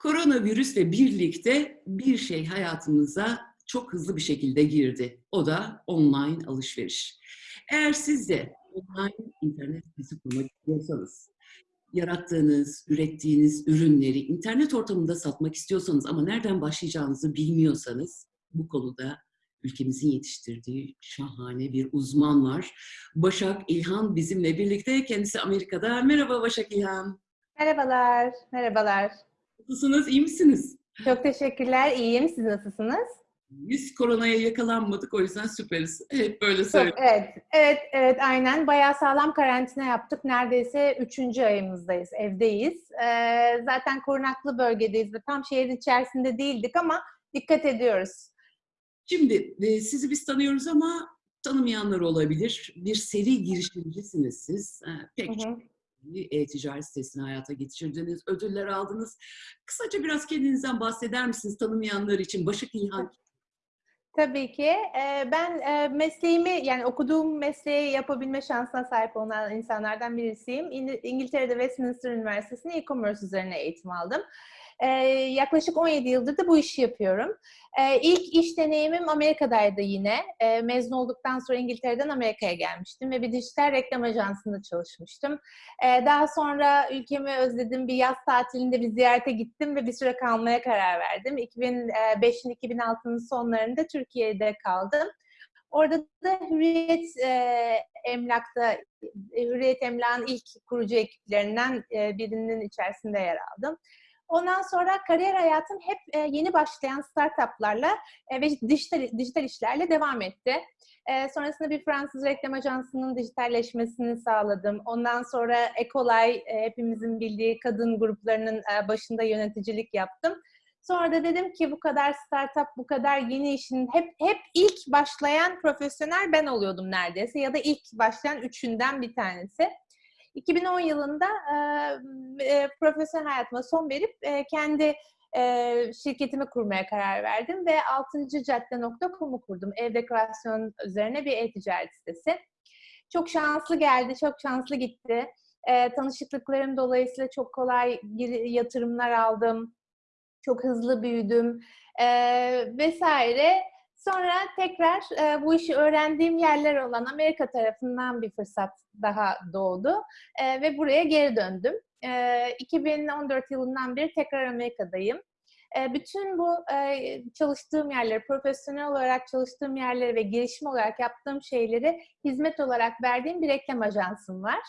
Koronavirüsle birlikte bir şey hayatımıza çok hızlı bir şekilde girdi. O da online alışveriş. Eğer siz de online internet sitesi kurmak istiyorsanız, yarattığınız, ürettiğiniz ürünleri internet ortamında satmak istiyorsanız ama nereden başlayacağınızı bilmiyorsanız bu konuda ülkemizin yetiştirdiği şahane bir uzman var. Başak İlhan bizimle birlikte. Kendisi Amerika'da. Merhaba Başak İlhan. Merhabalar, merhabalar. Nasılsınız, iyi misiniz? Çok teşekkürler, iyiyim. Siz nasılsınız? Biz koronaya yakalanmadık, o yüzden süperiz. Hep böyle Çok, söylüyorum. evet, evet, evet, aynen. Bayağı sağlam karantina yaptık. Neredeyse üçüncü ayımızdayız, evdeyiz. Ee, zaten korunaklı bölgedeyiz ve tam şehrin içerisinde değildik ama dikkat ediyoruz. Şimdi e, sizi biz tanıyoruz ama tanımayanlar olabilir. Bir seri girişimcisiniz siz. E, Pek Hı çok hı. E-ticaret sitesini hayata geçirdiniz, ödüller aldınız. Kısaca biraz kendinizden bahseder misiniz tanımayanlar için? Başak İlhan Tabii ki. Ee, ben e, mesleğimi, yani okuduğum mesleği yapabilme şansına sahip olan insanlardan birisiyim. İng- İngiltere'de Westminster Üniversitesi'nde e-commerce üzerine eğitim aldım. Ee, yaklaşık 17 yıldır da bu işi yapıyorum. Ee, ilk iş deneyimim Amerika'daydı yine. Ee, mezun olduktan sonra İngiltere'den Amerika'ya gelmiştim ve bir dijital reklam ajansında çalışmıştım. Daha sonra ülkemi özledim. Bir yaz tatilinde bir ziyarete gittim ve bir süre kalmaya karar verdim. 2005'in 2006'nın sonlarında Türkiye'de kaldım. Orada da Hürriyet e, Emlak'ta, e, Hürriyet Emlak'ın ilk kurucu ekiplerinden e, birinin içerisinde yer aldım. Ondan sonra kariyer hayatım hep e, yeni başlayan startuplarla e, ve dijital, dijital işlerle devam etti. E, sonrasında bir Fransız reklam ajansının dijitalleşmesini sağladım. Ondan sonra Ecolay, e, hepimizin bildiği kadın gruplarının başında yöneticilik yaptım. Sonra da dedim ki bu kadar startup, bu kadar yeni işin hep hep ilk başlayan profesyonel ben oluyordum neredeyse ya da ilk başlayan üçünden bir tanesi. 2010 yılında e, profesyonel hayatıma son verip e, kendi e, şirketimi kurmaya karar verdim ve 6.cadde.com'u kurdum. Ev dekorasyon üzerine bir e-ticaret sitesi. Çok şanslı geldi, çok şanslı gitti. E, tanışıklıklarım dolayısıyla çok kolay yatırımlar aldım. Çok hızlı büyüdüm e, vesaire. Sonra tekrar e, bu işi öğrendiğim yerler olan Amerika tarafından bir fırsat daha doğdu e, ve buraya geri döndüm. E, 2014 yılından beri tekrar Amerika'dayım. E, bütün bu e, çalıştığım yerleri, profesyonel olarak çalıştığım yerleri ve girişim olarak yaptığım şeyleri hizmet olarak verdiğim bir reklam ajansım var.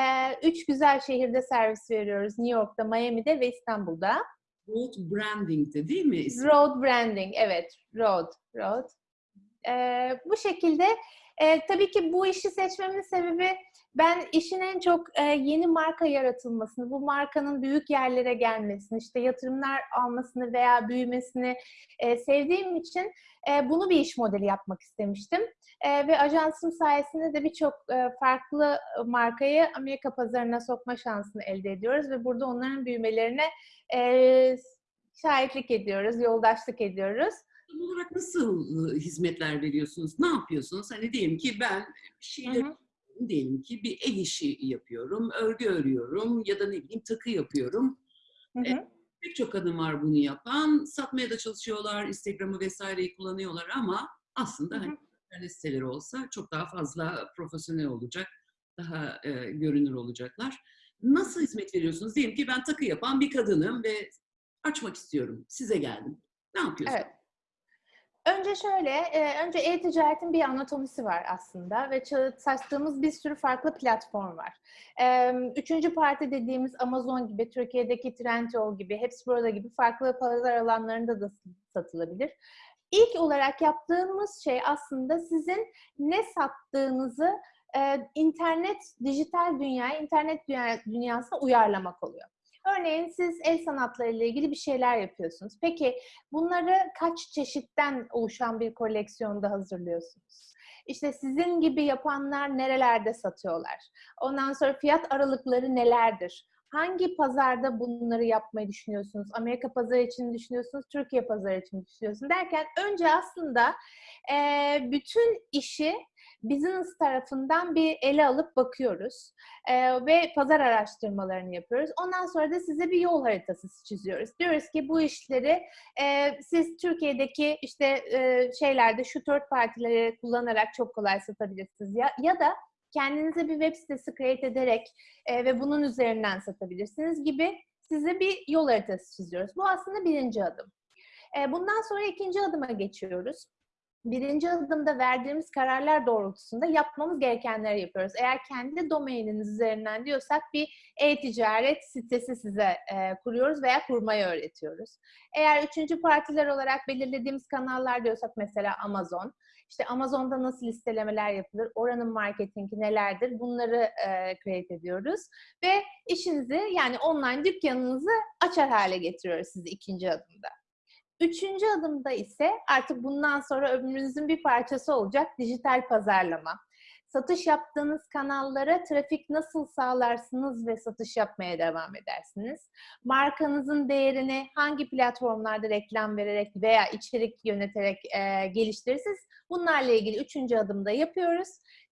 E, üç güzel şehirde servis veriyoruz. New York'ta, Miami'de ve İstanbul'da. Road Branding'de değil mi? Road branding, evet. Road, road. Ee, bu şekilde e, tabii ki bu işi seçmemin sebebi ben işin en çok e, yeni marka yaratılmasını, bu markanın büyük yerlere gelmesini, işte yatırımlar almasını veya büyümesini e, sevdiğim için e, bunu bir iş modeli yapmak istemiştim. E, ve ajansım sayesinde de birçok e, farklı markayı Amerika pazarına sokma şansını elde ediyoruz ve burada onların büyümelerine e, şahitlik ediyoruz, yoldaşlık ediyoruz. Tam olarak nasıl hizmetler veriyorsunuz? Ne yapıyorsunuz? Hani diyelim ki ben bir şeyler. Diyelim ki bir el işi yapıyorum, örgü örüyorum ya da ne bileyim takı yapıyorum. Hı hı. Pek çok kadın var bunu yapan. Satmaya da çalışıyorlar, Instagram'ı vesaireyi kullanıyorlar ama aslında Hı hı. hani internet siteleri olsa çok daha fazla profesyonel olacak, daha e, görünür olacaklar. Nasıl hizmet veriyorsunuz? Diyelim ki ben takı yapan bir kadınım ve açmak istiyorum. Size geldim. Ne yapıyorsunuz? Evet. Önce şöyle, e, önce e-ticaretin bir anatomisi var aslında ve çalıştığımız bir sürü farklı platform var. Üçüncü parti dediğimiz Amazon gibi, Türkiye'deki Trendyol gibi, hepsi burada gibi farklı pazar alanlarında da satılabilir. İlk olarak yaptığımız şey aslında sizin ne sattığınızı internet, dijital dünyaya, internet dünya, dünyasına uyarlamak oluyor. Örneğin siz el sanatları ile ilgili bir şeyler yapıyorsunuz. Peki bunları kaç çeşitten oluşan bir koleksiyonda hazırlıyorsunuz? İşte sizin gibi yapanlar nerelerde satıyorlar? Ondan sonra fiyat aralıkları nelerdir? Hangi pazarda bunları yapmayı düşünüyorsunuz? Amerika pazarı için düşünüyorsunuz, Türkiye pazarı için düşünüyorsunuz derken önce aslında e, bütün işi business tarafından bir ele alıp bakıyoruz Ee, ve pazar araştırmalarını yapıyoruz. Ondan sonra da size bir yol haritası çiziyoruz. Diyoruz ki bu işleri e, siz Türkiye'deki işte e, şeylerde şu dört partileri kullanarak çok kolay satabilirsiniz ya ya da kendinize bir web sitesi create ederek e, ve bunun üzerinden satabilirsiniz gibi size bir yol haritası çiziyoruz. Bu aslında birinci adım. E, bundan sonra ikinci adıma geçiyoruz. Birinci adımda verdiğimiz kararlar doğrultusunda yapmamız gerekenleri yapıyoruz. Eğer kendi domaininiz üzerinden diyorsak bir e-ticaret sitesi size e, kuruyoruz veya kurmayı öğretiyoruz. Eğer üçüncü partiler olarak belirlediğimiz kanallar diyorsak mesela Amazon, işte Amazon'da nasıl listelemeler yapılır, oranın marketingi nelerdir bunları e, create ediyoruz. Ve işinizi yani online dükkanınızı açar hale getiriyoruz sizi ikinci adımda. Üçüncü adımda ise artık bundan sonra ömrünüzün bir parçası olacak dijital pazarlama. Satış yaptığınız kanallara trafik nasıl sağlarsınız ve satış yapmaya devam edersiniz? Markanızın değerini hangi platformlarda reklam vererek veya içerik yöneterek e, geliştirirsiniz? Bunlarla ilgili üçüncü adımda yapıyoruz.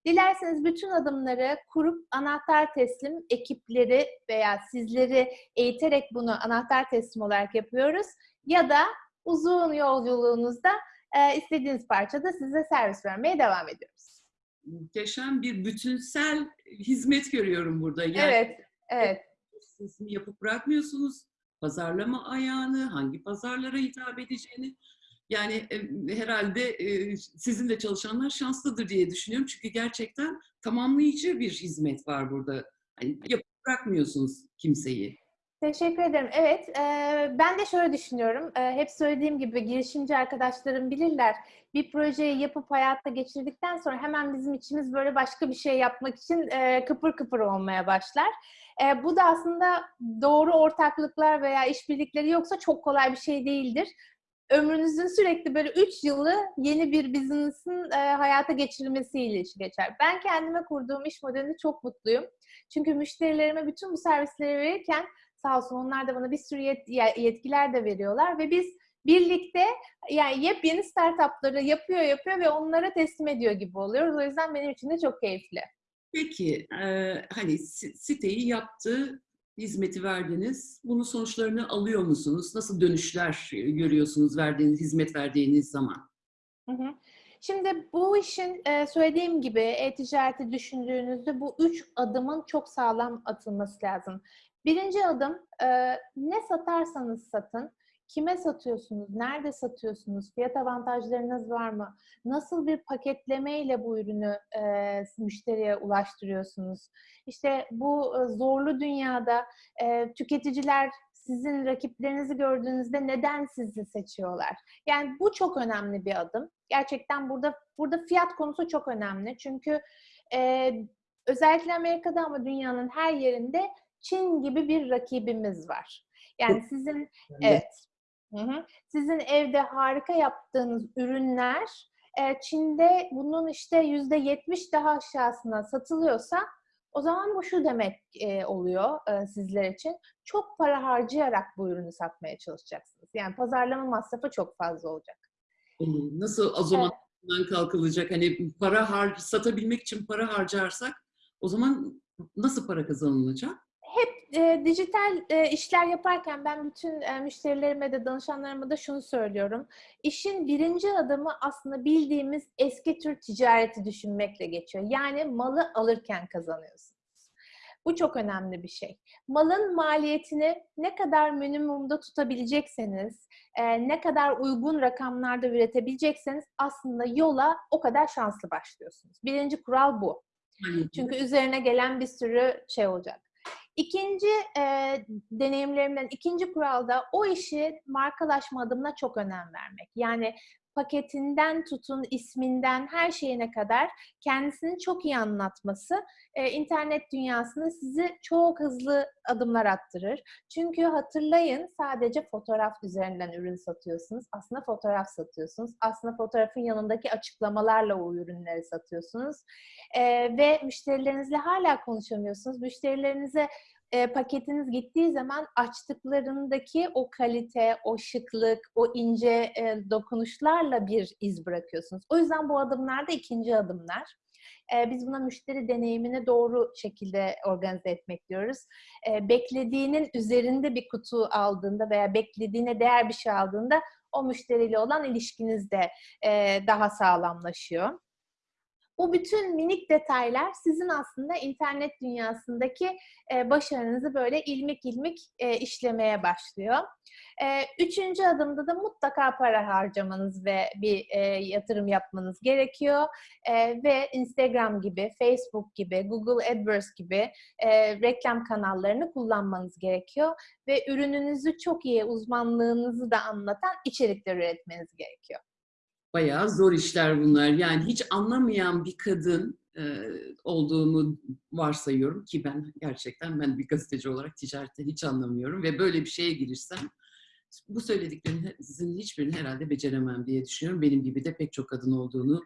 Dilerseniz bütün adımları kurup anahtar teslim ekipleri veya sizleri eğiterek bunu anahtar teslim olarak yapıyoruz. Ya da uzun yolculuğunuzda e, istediğiniz parçada size servis vermeye devam ediyoruz. Muhteşem bir bütünsel hizmet görüyorum burada. Yani Evet, evet. Sizin yapıp bırakmıyorsunuz. Pazarlama ayağını, hangi pazarlara hitap edeceğini. Yani e, herhalde e, sizin de çalışanlar şanslıdır diye düşünüyorum. Çünkü gerçekten tamamlayıcı bir hizmet var burada. Hani yapıp bırakmıyorsunuz kimseyi. Teşekkür ederim. Evet, e, ben de şöyle düşünüyorum. E, hep söylediğim gibi girişimci arkadaşlarım bilirler. Bir projeyi yapıp hayata geçirdikten sonra hemen bizim içimiz böyle başka bir şey yapmak için e, kıpır kıpır olmaya başlar. E, bu da aslında doğru ortaklıklar veya işbirlikleri yoksa çok kolay bir şey değildir. Ömrünüzün sürekli böyle 3 yılı yeni bir business'ın e, hayata geçirilmesiyle işi geçer. Ben kendime kurduğum iş modelinde çok mutluyum. Çünkü müşterilerime bütün bu servisleri verirken sağ olsun onlar da bana bir sürü yet- yetkiler de veriyorlar ve biz birlikte yani yepyeni startupları yapıyor yapıyor ve onlara teslim ediyor gibi oluyoruz. O yüzden benim için de çok keyifli. Peki, e, hani si- siteyi yaptı, hizmeti verdiniz. Bunun sonuçlarını alıyor musunuz? Nasıl dönüşler görüyorsunuz verdiğiniz, hizmet verdiğiniz zaman? Hı hı. Şimdi bu işin e, söylediğim gibi e-ticareti düşündüğünüzde bu üç adımın çok sağlam atılması lazım. Birinci adım e, ne satarsanız satın, kime satıyorsunuz, nerede satıyorsunuz, fiyat avantajlarınız var mı, nasıl bir paketlemeyle bu ürünü e, müşteriye ulaştırıyorsunuz. İşte bu e, zorlu dünyada e, tüketiciler sizin rakiplerinizi gördüğünüzde neden sizi seçiyorlar? Yani bu çok önemli bir adım. Gerçekten burada burada fiyat konusu çok önemli. Çünkü e, özellikle Amerika'da ama dünyanın her yerinde Çin gibi bir rakibimiz var. Yani sizin evet. Hı hı. Sizin evde harika yaptığınız ürünler Çin'de bunun işte yüzde yetmiş daha aşağısına satılıyorsa o zaman bu şu demek e, oluyor e, sizler için. Çok para harcayarak bu ürünü satmaya çalışacaksınız. Yani pazarlama masrafı çok fazla olacak. Nasıl o zaman bundan kalkılacak? Hani para har satabilmek için para harcarsak o zaman nasıl para kazanılacak? E, dijital e, işler yaparken ben bütün e, müşterilerime de danışanlarıma da şunu söylüyorum. İşin birinci adımı aslında bildiğimiz eski tür ticareti düşünmekle geçiyor. Yani malı alırken kazanıyorsunuz. Bu çok önemli bir şey. Malın maliyetini ne kadar minimumda tutabilecekseniz, e, ne kadar uygun rakamlarda üretebilecekseniz aslında yola o kadar şanslı başlıyorsunuz. Birinci kural bu. Çünkü üzerine gelen bir sürü şey olacak. İkinci e, deneyimlerimden ikinci kuralda o işi markalaşma adımına çok önem vermek. Yani paketinden tutun, isminden her şeyine kadar kendisini çok iyi anlatması e, internet dünyasında sizi çok hızlı adımlar attırır. Çünkü hatırlayın sadece fotoğraf üzerinden ürün satıyorsunuz. Aslında fotoğraf satıyorsunuz. Aslında fotoğrafın yanındaki açıklamalarla o ürünleri satıyorsunuz. E, ve müşterilerinizle hala konuşamıyorsunuz. Müşterilerinize e, paketiniz gittiği zaman açtıklarındaki o kalite, o şıklık, o ince e, dokunuşlarla bir iz bırakıyorsunuz. O yüzden bu adımlar da ikinci adımlar. E, biz buna müşteri deneyimini doğru şekilde organize etmek diyoruz. E, beklediğinin üzerinde bir kutu aldığında veya beklediğine değer bir şey aldığında o müşteriyle olan ilişkiniz de e, daha sağlamlaşıyor. Bu bütün minik detaylar sizin aslında internet dünyasındaki e, başarınızı böyle ilmik ilmik e, işlemeye başlıyor. E, üçüncü adımda da mutlaka para harcamanız ve bir yatırım yapmanız gerekiyor. Ve Instagram gibi, Facebook gibi, Google AdWords gibi reklam kanallarını kullanmanız gerekiyor. Ve ürününüzü çok iyi, uzmanlığınızı da anlatan içerikler üretmeniz gerekiyor. Bayağı zor işler bunlar. Yani hiç anlamayan bir kadın e, olduğumu varsayıyorum ki ben gerçekten ben bir gazeteci olarak ticarette hiç anlamıyorum ve böyle bir şeye girsem bu söylediklerinizin hiçbirini herhalde beceremem diye düşünüyorum. Benim gibi de pek çok kadın olduğunu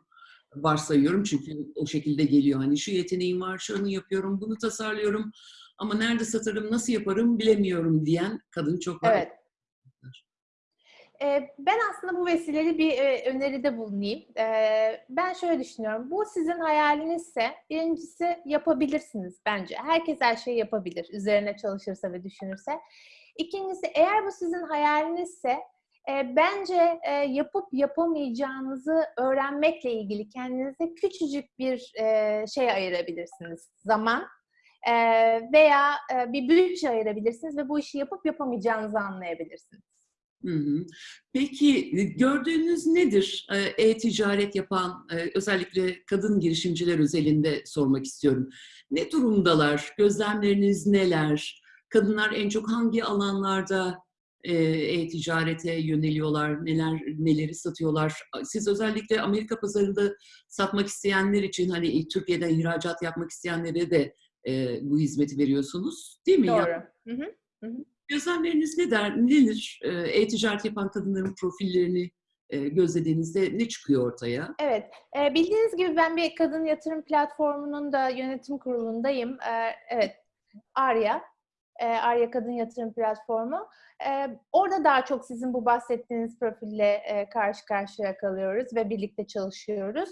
varsayıyorum çünkü o şekilde geliyor. Hani şu yeteneğim var, şunu yapıyorum, bunu tasarlıyorum ama nerede satarım, nasıl yaparım bilemiyorum diyen kadın çok var. Evet. Ee, ben aslında bu vesileyle bir e, öneride bulunayım. Ee, ben şöyle düşünüyorum. Bu sizin hayalinizse birincisi yapabilirsiniz bence. Herkes her şeyi yapabilir. Üzerine çalışırsa ve düşünürse. İkincisi eğer bu sizin hayalinizse e, bence e, yapıp yapamayacağınızı öğrenmekle ilgili kendinize küçücük bir şey ayırabilirsiniz. Zaman veya bir bütçe ayırabilirsiniz ve bu işi yapıp yapamayacağınızı anlayabilirsiniz. Peki gördüğünüz nedir e-ticaret yapan özellikle kadın girişimciler özelinde sormak istiyorum. Ne durumdalar? Gözlemleriniz neler? Kadınlar en çok hangi alanlarda e-ticarete yöneliyorlar? Neler neleri satıyorlar? Siz özellikle Amerika pazarında satmak isteyenler için hani Türkiye'den ihracat yapmak isteyenlere de bu hizmeti veriyorsunuz, değil mi? Doğru. Hı hı. Hı hı. Gözlemleriniz ne der, nedir? E-ticaret yapan kadınların profillerini gözlediğinizde ne çıkıyor ortaya? Evet, bildiğiniz gibi ben bir kadın yatırım platformunun da yönetim kurulundayım. Evet, Arya, Arya Kadın Yatırım Platformu. Orada daha çok sizin bu bahsettiğiniz profille karşı karşıya kalıyoruz ve birlikte çalışıyoruz.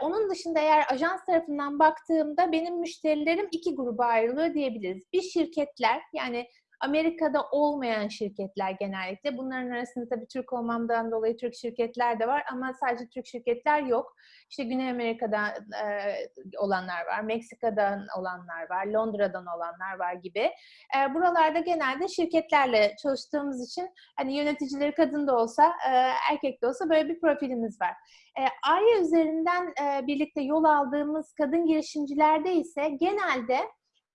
Onun dışında eğer ajans tarafından baktığımda benim müşterilerim iki gruba ayrılıyor diyebiliriz. Bir şirketler, yani Amerika'da olmayan şirketler genellikle. Bunların arasında tabii Türk olmamdan dolayı Türk şirketler de var ama sadece Türk şirketler yok. İşte Güney Amerika'dan e, olanlar var, Meksika'dan olanlar var, Londra'dan olanlar var gibi. E, buralarda genelde şirketlerle çalıştığımız için hani yöneticileri kadın da olsa, e, erkek de olsa böyle bir profilimiz var. E, Arya üzerinden e, birlikte yol aldığımız kadın girişimcilerde ise genelde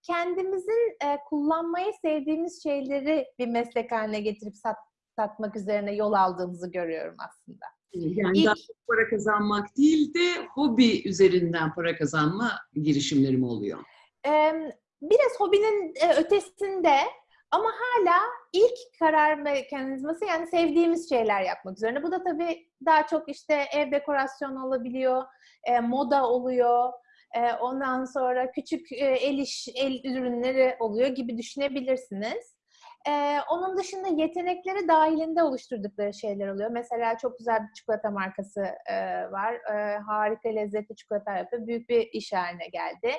kendimizin e, kullanmayı sevdiğimiz şeyleri bir meslek haline getirip sat, satmak üzerine yol aldığımızı görüyorum aslında. Yani İlk, daha para kazanmak değil de hobi üzerinden para kazanma girişimlerim oluyor. E, biraz hobinin e, ötesinde ama hala ilk karar mekanizması yani sevdiğimiz şeyler yapmak üzerine. Bu da tabii daha çok işte ev dekorasyonu olabiliyor, e, moda oluyor, ondan sonra küçük el iş, el ürünleri oluyor gibi düşünebilirsiniz. onun dışında yetenekleri dahilinde oluşturdukları şeyler oluyor. Mesela çok güzel bir çikolata markası var. harika lezzetli çikolata yapıyor. Büyük bir iş haline geldi.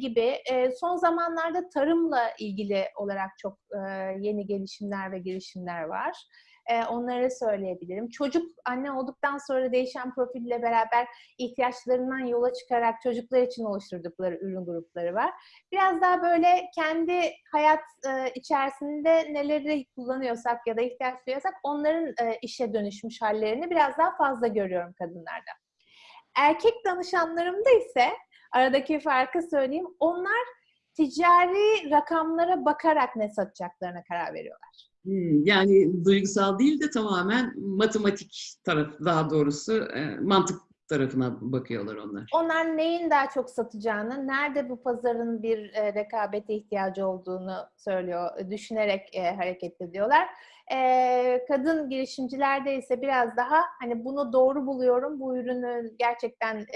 gibi. son zamanlarda tarımla ilgili olarak çok yeni gelişimler ve girişimler var. E, onları söyleyebilirim. Çocuk anne olduktan sonra değişen profille beraber ihtiyaçlarından yola çıkarak çocuklar için oluşturdukları ürün grupları var. Biraz daha böyle kendi hayat e, içerisinde neleri kullanıyorsak ya da ihtiyaç duyuyorsak onların e, işe dönüşmüş hallerini biraz daha fazla görüyorum kadınlarda. Erkek danışanlarımda ise aradaki farkı söyleyeyim. Onlar ticari rakamlara bakarak ne satacaklarına karar veriyorlar. Hmm, yani duygusal değil de tamamen matematik taraf daha doğrusu e, mantık tarafına bakıyorlar onlar. Onlar neyin daha çok satacağını, nerede bu pazarın bir e, rekabete ihtiyacı olduğunu söylüyor, düşünerek e, hareket ediyorlar. Kadın girişimcilerde ise biraz daha hani bunu doğru buluyorum, bu ürünü gerçekten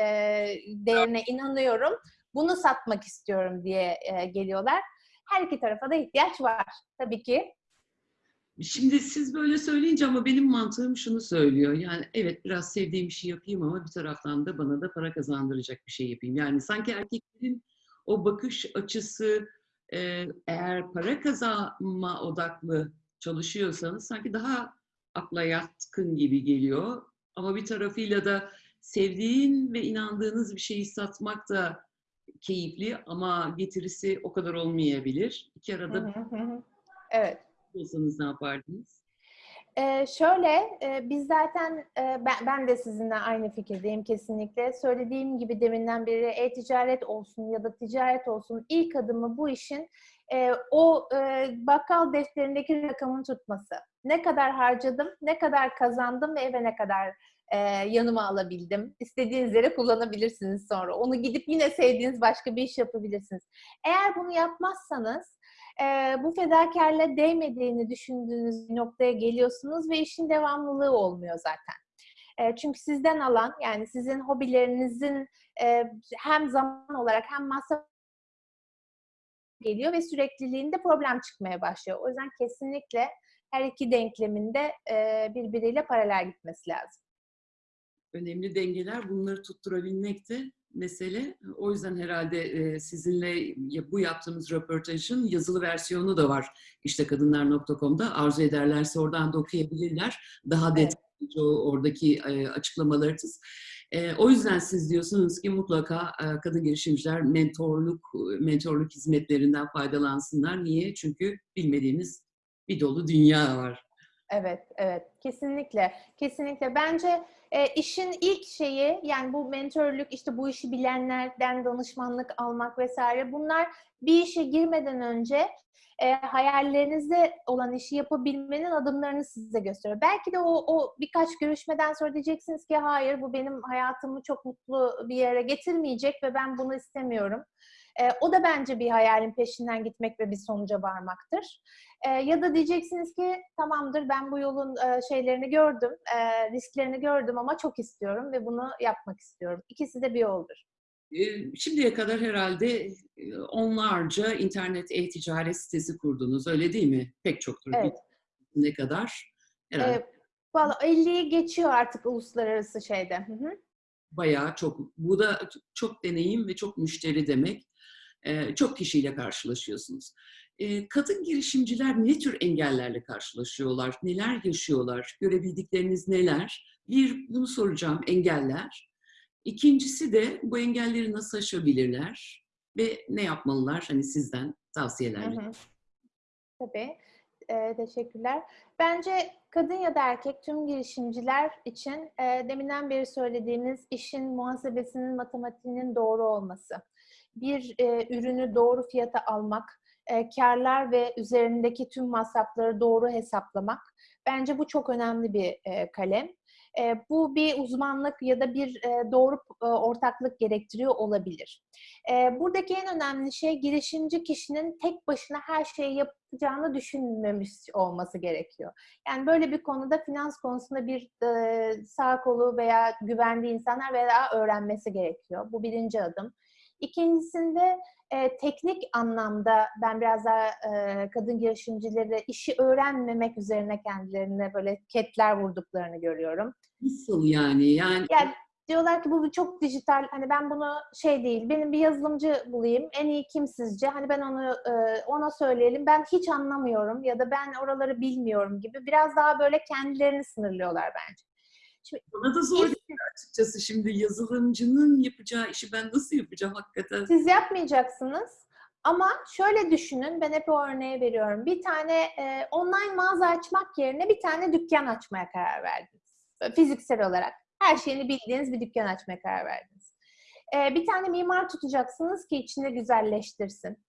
değerine inanıyorum, bunu satmak istiyorum diye geliyorlar. Her iki tarafa da ihtiyaç var tabii ki. Şimdi siz böyle söyleyince ama benim mantığım şunu söylüyor. Yani evet biraz sevdiğim bir şey yapayım ama bir taraftan da bana da para kazandıracak bir şey yapayım. Yani sanki erkeklerin o bakış açısı e, eğer para kazanma odaklı çalışıyorsanız sanki daha akla yatkın gibi geliyor. Ama bir tarafıyla da sevdiğin ve inandığınız bir şeyi satmak da keyifli ama getirisi o kadar olmayabilir. İki arada. Evet. Olsanız ne yapardınız? Ee, şöyle, e, biz zaten e, ben, ben de sizinle aynı fikirdeyim kesinlikle. Söylediğim gibi deminden beri e-ticaret olsun ya da ticaret olsun ilk adımı bu işin e, o e, bakkal defterindeki rakamın tutması. Ne kadar harcadım, ne kadar kazandım ve eve ne kadar e, yanıma alabildim. İstediğiniz yere kullanabilirsiniz sonra. Onu gidip yine sevdiğiniz başka bir iş yapabilirsiniz. Eğer bunu yapmazsanız e, bu fedakarla değmediğini düşündüğünüz noktaya geliyorsunuz ve işin devamlılığı olmuyor zaten. E, çünkü sizden alan yani sizin hobilerinizin e, hem zaman olarak hem masraf geliyor ve sürekliliğinde problem çıkmaya başlıyor. O yüzden kesinlikle her iki denkleminde e, birbiriyle paralel gitmesi lazım. önemli dengeler. Bunları tutturabilmek de mesele. O yüzden herhalde e, sizinle bu yaptığımız röportajın yazılı versiyonu da var. İşte kadınlar.com'da arzu ederlerse oradan da okuyabilirler. Daha Evet. detaylıca o- oradaki e, açıklamalarınız. E, o yüzden siz diyorsunuz ki mutlaka kadın girişimciler mentorluk mentorluk hizmetlerinden faydalansınlar. Niye? Çünkü bilmediğimiz bir dolu dünya var. Evet, evet. Kesinlikle. Kesinlikle. Bence e, işin ilk şeyi yani bu mentörlük, işte bu işi bilenlerden danışmanlık almak vesaire bunlar bir işe girmeden önce e, hayallerinizde olan işi yapabilmenin adımlarını size gösteriyor. Belki de o, o birkaç görüşmeden sonra diyeceksiniz ki hayır bu benim hayatımı çok mutlu bir yere getirmeyecek ve ben bunu istemiyorum. E, o da bence bir hayalin peşinden gitmek ve bir sonuca varmaktır. E, ya da diyeceksiniz ki tamamdır ben bu yolun e, şeylerini gördüm, e, risklerini gördüm ama çok istiyorum ve bunu yapmak istiyorum. İkisi de bir yoldur. Ee, Şimdiye kadar herhalde e, onlarca internet e-ticaret sitesi kurdunuz, öyle değil mi? Pek çoktur. Evet. Ne kadar? Herhalde E, Valla 50'yi geçiyor artık uluslararası şeyde. Hı hı. bayağı çok. Bu da çok deneyim ve çok müşteri demek. Ee, Çok kişiyle karşılaşıyorsunuz. Ee, Kadın girişimciler ne tür engellerle karşılaşıyorlar? Neler yaşıyorlar? Görebildikleriniz neler? Bir, bunu soracağım, engeller. İkincisi de bu engelleri nasıl aşabilirler? Ve ne yapmalılar? Hani sizden Hı tavsiyeler. hı. Tabii. Ee, teşekkürler. Bence kadın ya da erkek tüm girişimciler için e, deminden beri söylediğimiz işin muhasebesinin, matematiğinin doğru olması. Bir e, ürünü doğru fiyata almak, e, karlar ve üzerindeki tüm masrafları doğru hesaplamak. Bence bu çok önemli bir e, kalem. E, bu bir uzmanlık ya da bir e, doğru e, ortaklık gerektiriyor olabilir. E, buradaki en önemli şey girişimci kişinin tek başına her şeyi yapacağını düşünmemiş olması gerekiyor. Yani böyle bir konuda finans konusunda bir e, sağ kolu veya güvendiği insanlar veya öğrenmesi gerekiyor. Bu birinci adım. İkincisinde e, teknik anlamda ben biraz daha e, kadın girişimcileri işi öğrenmemek üzerine kendilerine böyle ketler vurduklarını görüyorum. Nasıl yani? Yani Yani diyorlar ki bu çok dijital. Hani ben bunu şey değil. Benim bir yazılımcı bulayım. En iyi kim sizce? Hani ben onu e, ona söyleyelim. Ben hiç anlamıyorum ya da ben oraları bilmiyorum gibi. Biraz daha böyle kendilerini sınırlıyorlar bence. Bana da zor geliyor açıkçası şimdi yazılımcının yapacağı işi ben nasıl yapacağım hakikaten? Siz yapmayacaksınız. Ama şöyle düşünün, ben hep o örneği veriyorum. Bir tane e, online mağaza açmak yerine bir tane dükkan açmaya karar verdiniz. Fiziksel olarak. Her şeyini bildiğiniz bir dükkan açmaya karar verdiniz. E, bir tane mimar tutacaksınız ki içinde güzelleştirsin.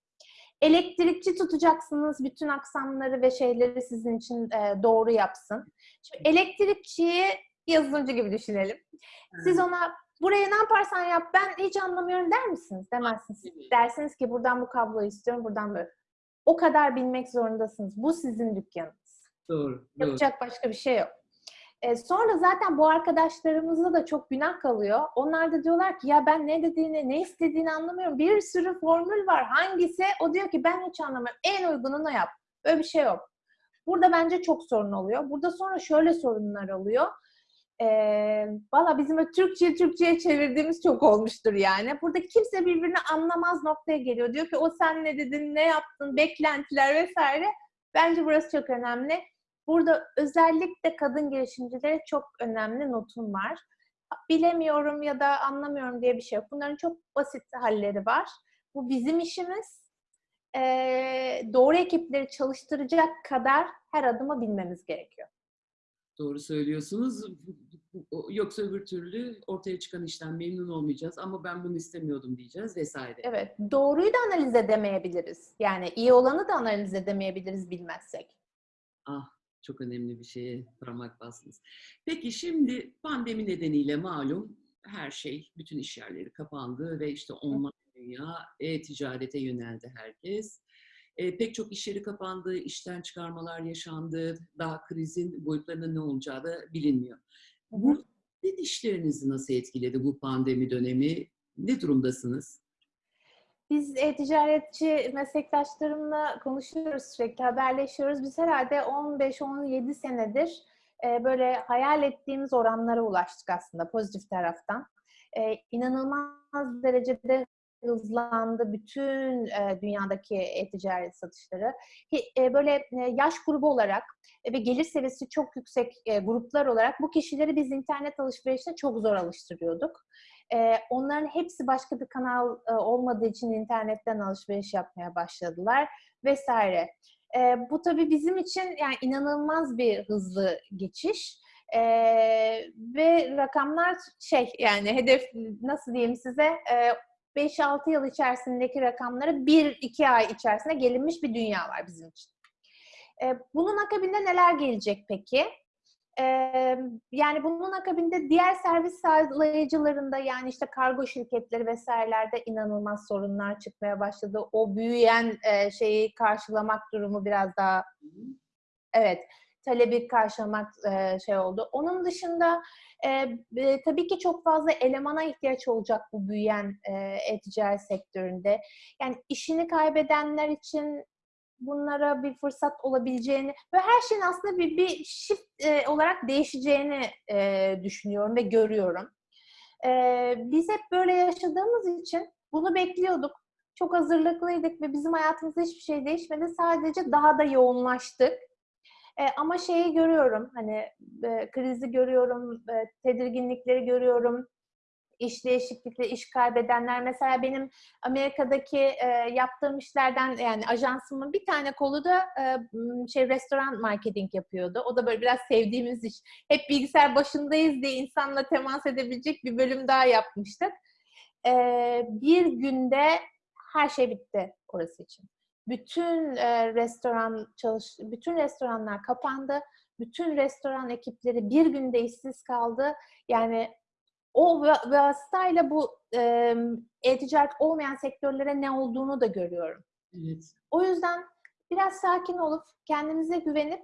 Elektrikçi tutacaksınız, bütün aksamları ve şeyleri sizin için e, doğru yapsın. Şimdi elektrikçiyi yazılımcı gibi düşünelim. Siz ona buraya ne yaparsan yap ben hiç anlamıyorum der misiniz? Demezsiniz. Dersiniz ki buradan bu kabloyu istiyorum, buradan böyle. O kadar bilmek zorundasınız. Bu sizin dükkanınız. Doğru, doğru. Yapacak başka bir şey yok. E, sonra zaten bu arkadaşlarımızda da çok günah kalıyor. Onlar da diyorlar ki ya ben ne dediğini, ne istediğini anlamıyorum. Bir sürü formül var. Hangisi? O diyor ki ben hiç anlamıyorum. En uygununu yap. Böyle bir şey yok. Burada bence çok sorun oluyor. Burada sonra şöyle sorunlar oluyor. Ee, Valla bizim o Türkçe Türkçe'ye çevirdiğimiz çok olmuştur yani. Burada kimse birbirini anlamaz noktaya geliyor. Diyor ki o sen ne dedin, ne yaptın, beklentiler vesaire. Bence burası çok önemli. Burada özellikle kadın girişimcilere çok önemli notum var. Bilemiyorum ya da anlamıyorum diye bir şey yok. Bunların çok basit halleri var. Bu bizim işimiz. Ee, doğru ekipleri çalıştıracak kadar her adımı bilmemiz gerekiyor. Doğru söylüyorsunuz. Yoksa öbür türlü ortaya çıkan işten memnun olmayacağız ama ben bunu istemiyordum diyeceğiz vesaire. Evet, doğruyu da analiz edemeyebiliriz. Yani iyi olanı da analiz edemeyebiliriz bilmezsek. Ah, çok önemli bir şeye parmak bastınız. Peki şimdi pandemi nedeniyle malum her şey, bütün iş yerleri kapandı ve işte online dünya, e-ticarete yöneldi herkes. E, pek çok iş yeri kapandı, işten çıkarmalar yaşandı. Daha krizin boyutlarının ne olacağı da bilinmiyor. Bu sizin işlerinizi nasıl etkiledi bu pandemi dönemi? Ne durumdasınız? Biz e-ticaretçi meslektaşlarımla konuşuyoruz sürekli, haberleşiyoruz. Biz herhalde 15-17 senedir e, böyle hayal ettiğimiz oranlara ulaştık aslında pozitif taraftan. E, inanılmaz derecede hızlandı bütün e, dünyadaki e-ticaret satışları. E, böyle e, yaş grubu olarak e, ve gelir seviyesi çok yüksek e, gruplar olarak bu kişileri biz internet alışverişine çok zor alıştırıyorduk. E, onların hepsi başka bir kanal e, olmadığı için internetten alışveriş yapmaya başladılar vesaire. E, bu tabii bizim için yani inanılmaz bir hızlı geçiş. Ee, ve rakamlar şey yani hedef nasıl diyeyim size e, 5-6 yıl içerisindeki rakamlara 1-2 ay içerisinde gelinmiş bir dünya var bizim için. E, bunun akabinde neler gelecek peki? E, yani bunun akabinde diğer servis sağlayıcılarında yani işte kargo şirketleri vesairelerde inanılmaz sorunlar çıkmaya başladı. O büyüyen e, şeyi karşılamak durumu biraz daha evet talebi karşılamak e, şey oldu. Onun dışında e, e, tabii ki çok fazla elemana ihtiyaç olacak bu büyüyen e-ticaret sektöründe. Yani işini kaybedenler için bunlara bir fırsat olabileceğini ve her şeyin aslında bir, bir shift olarak değişeceğini düşünüyorum ve görüyorum. Biz hep böyle yaşadığımız için bunu bekliyorduk. Çok hazırlıklıydık ve bizim hayatımızda hiçbir şey değişmedi. Sadece daha da yoğunlaştık. E, ama şeyi görüyorum, hani e, krizi görüyorum, e, tedirginlikleri görüyorum, iş değişiklikleri, iş kaybedenler. Mesela benim Amerika'daki e, yaptığım işlerden yani ajansımın bir tane kolu da e, şey restoran marketing yapıyordu. O da böyle biraz sevdiğimiz iş. Hep bilgisayar başındayız diye insanla temas edebilecek bir bölüm daha yapmıştık. E, bir günde her şey bitti orası için. Bütün e, restoran çalış, bütün restoranlar kapandı. Bütün restoran ekipleri bir günde işsiz kaldı. Yani o vasıtayla bu e-ticaret olmayan sektörlere ne olduğunu da görüyorum. Evet. O yüzden biraz sakin olup kendimize güvenip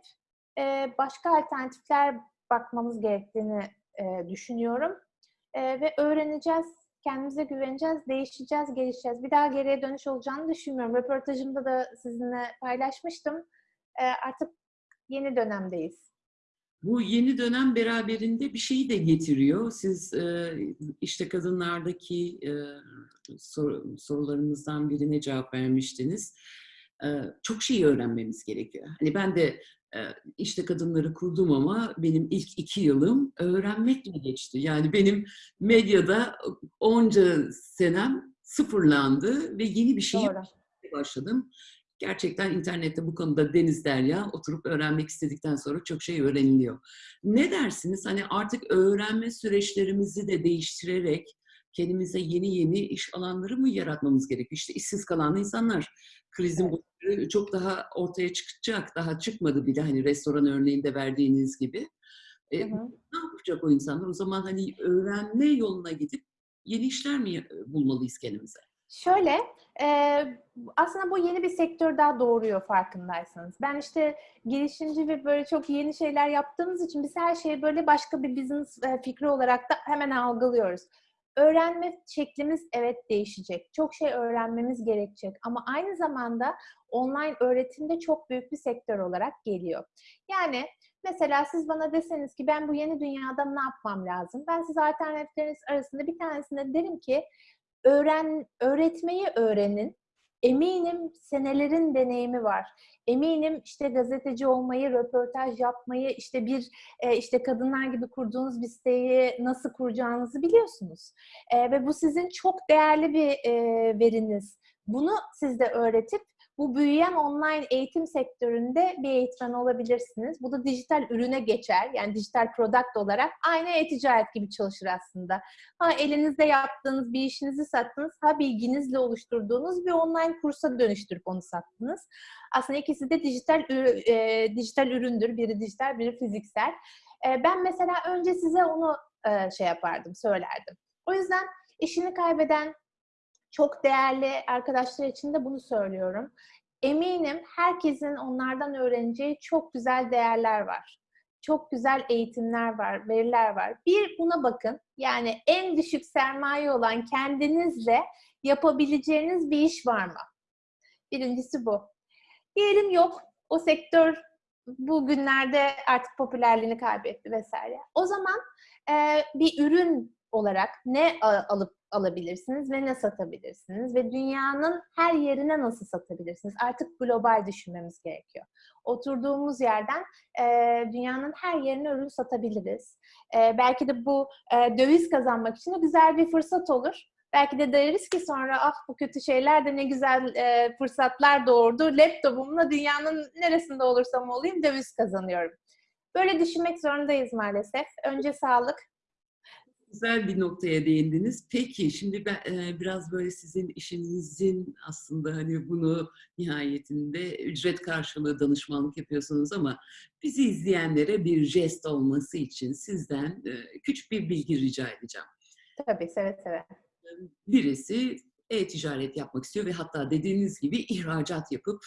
e, başka alternatifler bakmamız gerektiğini e, düşünüyorum. E, ve öğreneceğiz, kendimize güveneceğiz, değişeceğiz, gelişeceğiz. Bir daha geriye dönüş olacağını düşünmüyorum. Röportajımda da sizinle paylaşmıştım. E, artık yeni dönemdeyiz. Bu yeni dönem beraberinde bir şeyi de getiriyor. Siz e, işte kadınlardaki e, sor, sorularımızdan birine cevap vermiştiniz. E, çok şey öğrenmemiz gerekiyor. Hani ben de işte kadınları kurdum ama benim ilk iki yılım öğrenmekle geçti. Yani benim medyada onca senem sıfırlandı ve yeni bir şey başladım gerçekten internette bu konuda Deniz Derya oturup öğrenmek istedikten sonra çok şey öğreniliyor. Ne dersiniz? Hani artık öğrenme süreçlerimizi de değiştirerek kendimize yeni yeni iş alanları mı yaratmamız gerekiyor? İşte işsiz kalan insanlar krizin evet. çok daha ortaya çıkacak. Daha çıkmadı bile hani restoran örneğinde verdiğiniz gibi. E, Ne yapacak o insanlar? O zaman hani öğrenme yoluna gidip yeni işler mi bulmalıyız kendimize? Şöyle, e, aslında bu yeni bir sektör daha doğuruyor farkındaysanız. Ben işte girişimci ve böyle çok yeni şeyler yaptığımız için biz her şeyi böyle başka bir business e, fikri olarak da hemen algılıyoruz. Öğrenme şeklimiz evet değişecek. Çok şey öğrenmemiz gerekecek ama aynı zamanda online öğretimde çok büyük bir sektör olarak geliyor. Yani mesela siz bana deseniz ki ben bu yeni dünyada ne yapmam lazım? Ben size alternatifleriniz arasında bir tanesinde derim ki öğren öğretmeyi öğrenin. Eminim senelerin deneyimi var. Eminim işte gazeteci olmayı, röportaj yapmayı, işte bir e, işte kadınlar gibi kurduğunuz bir siteyi nasıl kuracağınızı biliyorsunuz. E, ve bu sizin çok değerli bir e, veriniz. Bunu siz de öğretip bu büyüyen online eğitim sektöründe bir eğitmen olabilirsiniz. Bu da dijital ürüne geçer. Yani dijital product olarak aynı e-ticaret gibi çalışır aslında. Ha elinizde yaptığınız bir işinizi sattınız, ha bilginizle oluşturduğunuz bir online kursa dönüştürüp onu sattınız. Aslında ikisi de dijital e, dijital üründür. Biri dijital, biri fiziksel. E, ben mesela önce size onu e, şey yapardım, söylerdim. O yüzden işini kaybeden çok değerli arkadaşlar için de bunu söylüyorum. Eminim herkesin onlardan öğreneceği çok güzel değerler var. Çok güzel eğitimler var, veriler var. Bir buna bakın. Yani en düşük sermaye olan kendinizle yapabileceğiniz bir iş var mı? Birincisi bu. Diyelim yok. O sektör bugünlerde artık popülerliğini kaybetti vesaire. O zaman bir ürün olarak ne alıp alabilirsiniz ve ne satabilirsiniz ve dünyanın her yerine nasıl satabilirsiniz? Artık global düşünmemiz gerekiyor. Oturduğumuz yerden e, dünyanın her yerine ürün satabiliriz. E, belki de bu e, döviz kazanmak için de güzel bir fırsat olur. Belki de deriz ki sonra ah bu kötü şeyler de ne güzel e, fırsatlar doğurdu. Laptopumla dünyanın neresinde olursam olayım döviz kazanıyorum. Böyle düşünmek zorundayız maalesef. Önce sağlık, güzel bir noktaya değindiniz. Peki şimdi ben e, biraz böyle sizin işinizin aslında hani bunu nihayetinde ücret karşılığı danışmanlık yapıyorsunuz ama bizi izleyenlere bir jest olması için sizden e, küçük bir bilgi rica edeceğim. Tabii seve seve. Birisi e-ticaret yapmak istiyor ve hatta dediğiniz gibi ihracat yapıp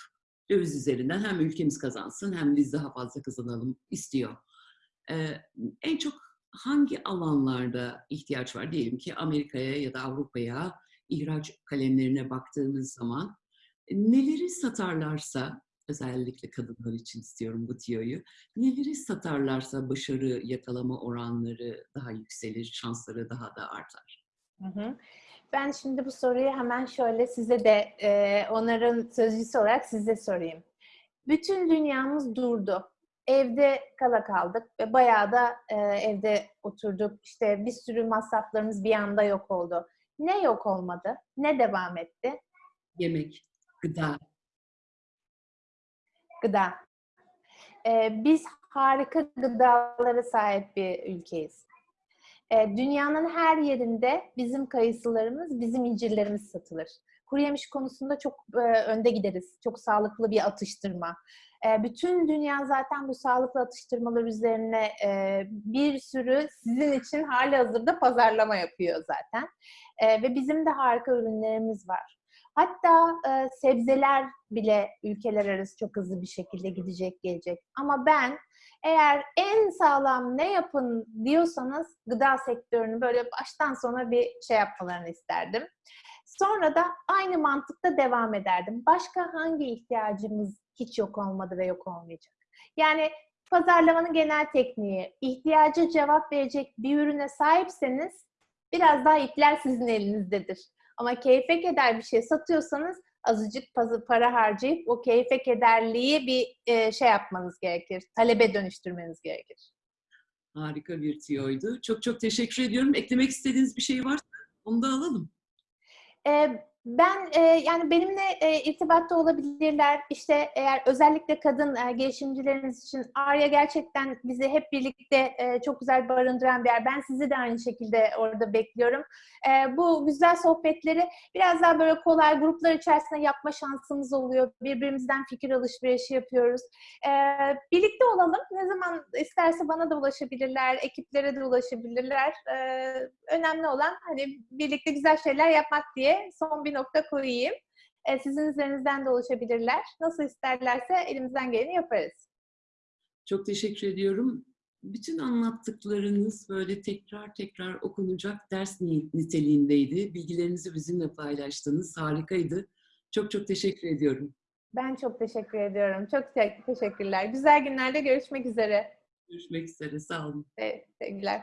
döviz üzerinden hem ülkemiz kazansın hem biz daha fazla kazanalım istiyor. Ee, en çok hangi alanlarda ihtiyaç var? Diyelim ki Amerika'ya ya da Avrupa'ya ihraç kalemlerine baktığımız zaman e, neleri satarlarsa, özellikle kadınlar için istiyorum bu tiyoyu, neleri satarlarsa başarı yakalama oranları daha yükselir, şansları daha da artar. Hı hı. Ben şimdi bu soruyu hemen şöyle size de e, onların sözcüsü olarak size sorayım. Bütün dünyamız durdu evde kala kaldık ve bayağı da e, evde oturduk. İşte bir sürü masraflarımız bir anda yok oldu. Ne yok olmadı? Ne devam etti? Yemek, gıda. Gıda. E, biz harika gıdalara sahip bir ülkeyiz. E, dünyanın her yerinde bizim kayısılarımız, bizim incirlerimiz satılır. Kuru yemiş konusunda çok e, önde gideriz. Çok sağlıklı bir atıştırma. E, bütün dünya zaten bu sağlıklı atıştırmalar üzerine e, bir sürü sizin için hali hazırda pazarlama yapıyor zaten. E, ve bizim de harika ürünlerimiz var. Hatta e, sebzeler bile ülkeler arası çok hızlı bir şekilde gidecek, gelecek. Ama ben eğer en sağlam ne yapın diyorsanız gıda sektörünü böyle baştan sona bir şey yapmalarını isterdim. Sonra da aynı mantıkta devam ederdim. Başka hangi ihtiyacımız hiç yok olmadı ve yok olmayacak? Yani pazarlamanın genel tekniği, ihtiyacı cevap verecek bir ürüne sahipseniz biraz daha ipler sizin elinizdedir. Ama keyfe keder bir şey satıyorsanız azıcık para harcayıp o keyfe kederliği bir e, şey yapmanız gerekir. Talebe dönüştürmeniz gerekir. Harika bir tiyoydu. Çok çok teşekkür ediyorum. Eklemek istediğiniz bir şey varsa onu da alalım. Ee, ben e, yani benimle e, irtibatta olabilirler. İşte eğer özellikle kadın e, gelişimcileriniz için Arya gerçekten bizi hep birlikte e, çok güzel barındıran bir yer. Ben sizi de aynı şekilde orada bekliyorum. E, bu güzel sohbetleri biraz daha böyle kolay gruplar içerisinde yapma şansımız oluyor. Birbirimizden fikir alışverişi yapıyoruz. E, birlikte olalım. Ne zaman isterse bana da ulaşabilirler, ekiplere de ulaşabilirler. E, önemli olan hani birlikte güzel şeyler yapmak diye son bir nokta koyayım. E, sizin üzerinizden de ulaşabilirler. Nasıl isterlerse elimizden geleni yaparız. Çok teşekkür ediyorum. bütün anlattıklarınız böyle tekrar tekrar okunacak ders ni- niteliğindeydi. Bilgilerinizi bizimle paylaştınız. Harikaydı. Çok çok teşekkür ediyorum. Ben çok teşekkür ediyorum. Çok te- teşekkürler. Güzel günlerde görüşmek üzere. Görüşmek üzere. Sağ olun. Sevgiler.